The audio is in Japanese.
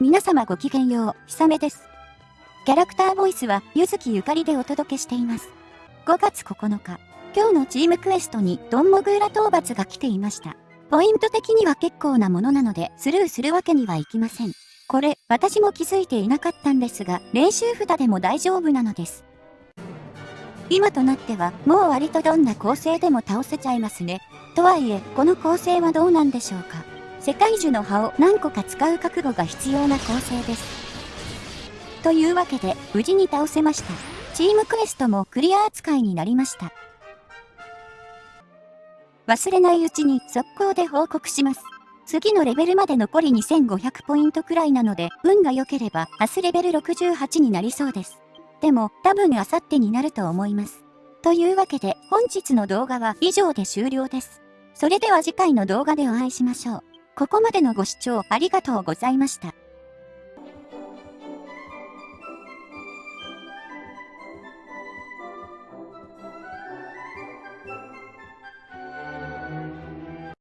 皆様ごきげんよう、ひさめです。キャラクターボイスは、ゆずきゆかりでお届けしています。5月9日、今日のチームクエストにドンモグーラ討伐が来ていました。ポイント的には結構なものなので、スルーするわけにはいきません。これ、私も気づいていなかったんですが、練習札でも大丈夫なのです。今となっては、もう割とどんな構成でも倒せちゃいますね。とはいえ、この構成はどうなんでしょうか。世界樹の葉を何個か使う覚悟が必要な構成です。というわけで、無事に倒せました。チームクエストもクリア扱いになりました。忘れないうちに速攻で報告します。次のレベルまで残り2500ポイントくらいなので、運が良ければ明日レベル68になりそうです。でも、多分明後日になると思います。というわけで、本日の動画は以上で終了です。それでは次回の動画でお会いしましょう。ここまでのご視聴ありがとうございました。